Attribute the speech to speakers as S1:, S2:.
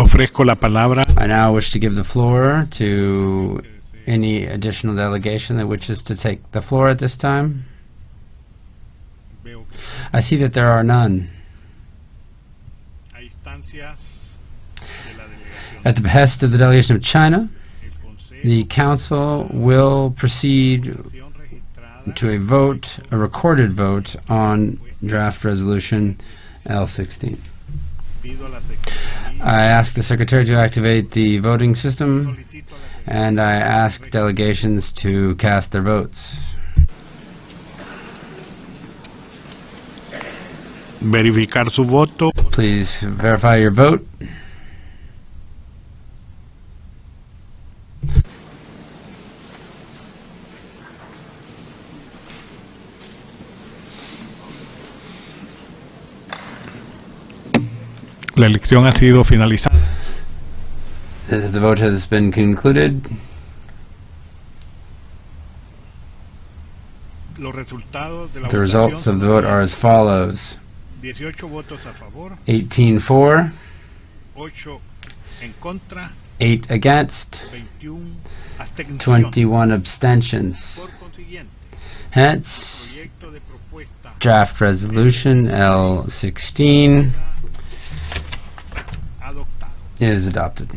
S1: Ofrezco la palabra
S2: I now wish to give the floor to any additional delegation that wishes to take the floor at this time. I see that there are none.
S1: a instancias de la delegación.
S2: At the behest of the delegation of China, the Council will proceed
S1: de Acción registrada
S2: to a vote, a recorded vote, on draft resolution L16.
S1: Pido a la Secretaría
S2: I ask the Secretary to activate the voting system,
S1: solicito a la Secretaría
S2: and I ask delegations to cast their votes.
S1: verificar su voto.
S2: Please verify your vote.
S1: La elección ha sido finalizada.
S2: The the vote has been concluded.
S1: Los resultados de la
S2: The results of the vote are as follows.
S1: 18 votos a favor,
S2: 18 for,
S1: 8 en contra,
S2: 8 against,
S1: 21
S2: 21 abstentions.
S1: Por consiguiente,
S2: Hence,
S1: proyecto de propuesta
S2: draft resolution L16
S1: adoptado.
S2: Is adopted.